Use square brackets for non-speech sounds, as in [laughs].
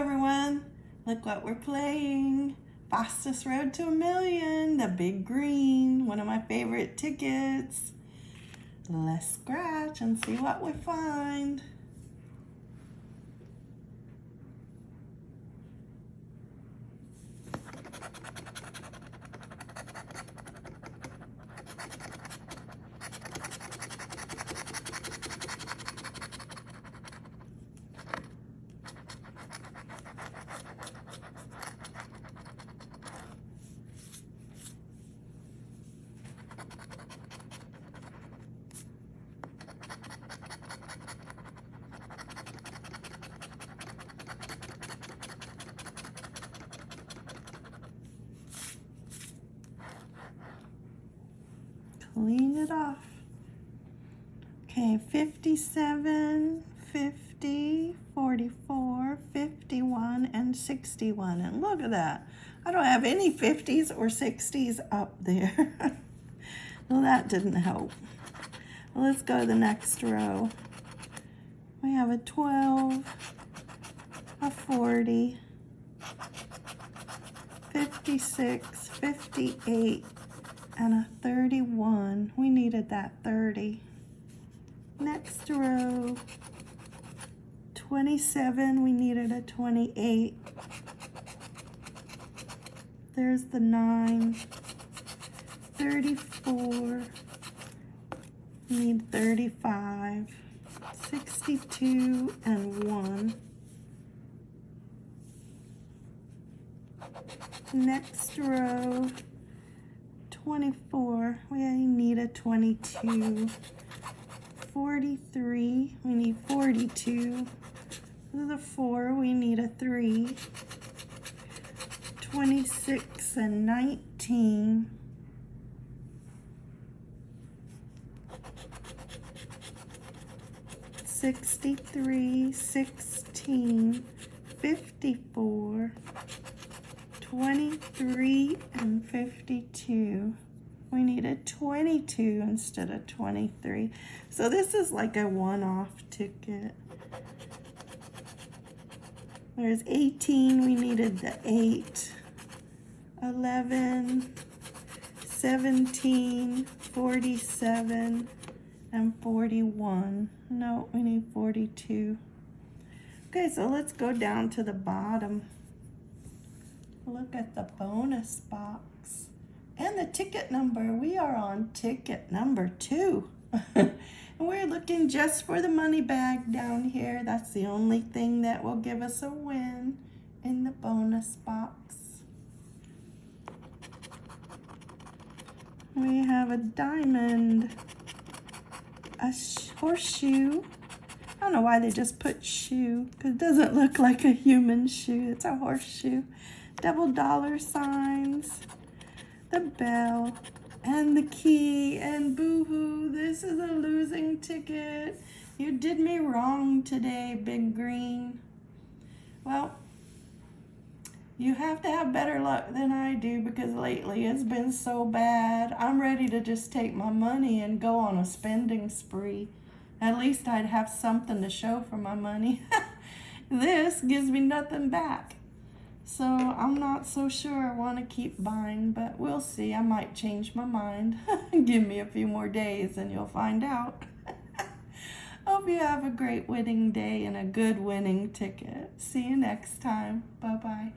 Everyone. Look what we're playing. Fastest Road to a Million, the Big Green, one of my favorite tickets. Let's scratch and see what we find. Clean it off. Okay, 57, 50, 44, 51, and 61. And look at that. I don't have any 50s or 60s up there. [laughs] well, that didn't help. Well, let's go to the next row. We have a 12, a 40, 56, 58, and a 31. We needed that 30. Next row, 27, we needed a 28. There's the 9. 34, need 35. 62 and 1. Next row, 24, we need a 22. 43, we need 42. The 4, we need a 3. 26 and 19. Sixty-three, sixteen, fifty-four, 23 and 52. We needed 22 instead of 23. So this is like a one-off ticket. There's 18, we needed the 8. 11, 17, 47, and 41. No, we need 42. Okay, so let's go down to the bottom look at the bonus box and the ticket number. We are on ticket number two. and [laughs] we're looking just for the money bag down here. That's the only thing that will give us a win in the bonus box. We have a diamond, a horseshoe. I don't know why they just put shoe, because it doesn't look like a human shoe. It's a horseshoe double dollar signs, the bell, and the key, and boo-hoo, this is a losing ticket. You did me wrong today, Big Green. Well, you have to have better luck than I do because lately it's been so bad. I'm ready to just take my money and go on a spending spree. At least I'd have something to show for my money. [laughs] this gives me nothing back. So I'm not so sure I want to keep buying, but we'll see. I might change my mind. [laughs] Give me a few more days and you'll find out. [laughs] Hope you have a great winning day and a good winning ticket. See you next time. Bye-bye.